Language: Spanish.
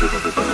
Gracias.